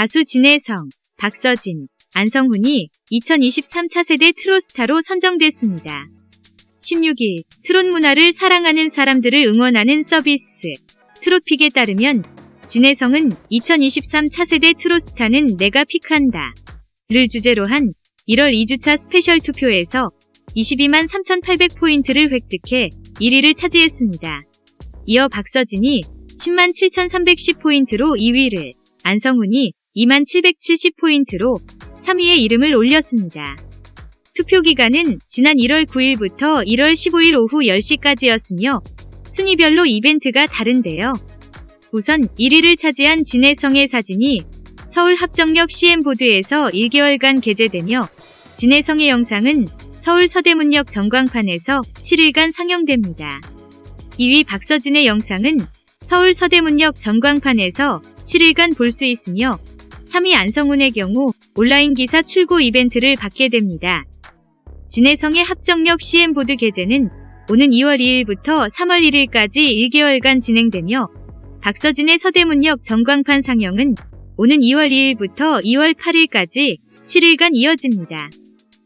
가수 진해성, 박서진, 안성훈이 2023 차세대 트롯스타로 선정됐습니다. 16일 트롯 문화를 사랑하는 사람들을 응원하는 서비스 트롯픽에 따르면 진해성은 2023 차세대 트롯스타는 내가 pick한다 를 주제로 한 1월 2주차 special 투표에서 22만 3,800포인트를 획득해 1위를 차지했습니다. 이어 박서진이 10만 7,310포인트로 2위를, 안성훈이 2만 770포인트로 3위에 이름을 올렸습니다. 투표 기간은 지난 1월 9일부터 1월 15일 오후 10시까지였으며 순위별로 이벤트가 다른데요. 우선 1위를 차지한 진혜성의 사진이 서울 합정역 CM보드에서 1개월간 게재되며 진혜성의 영상은 서울 서대문역 전광판에서 7일간 상영됩니다. 2위 박서진의 영상은 서울 서대문역 전광판에서 7일간 볼 수 있으며 3위 안성훈의 경우 온라인 기사 출고 이벤트를 받게 됩니다. 진혜성의 합정역 CM보드 게재는 오는 2월 2일부터 3월 1일까지 1개월간 진행되며 박서진의 서대문역 전광판 상영은 오는 2월 2일부터 2월 8일까지 7일간 이어집니다.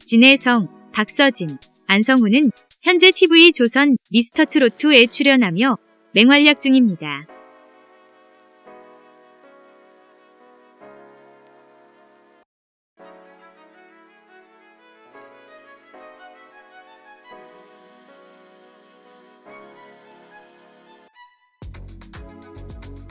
진혜성, 박서진, 안성훈은 현재 TV 조선 미스터트로트에 출연하며 맹활약 중입니다.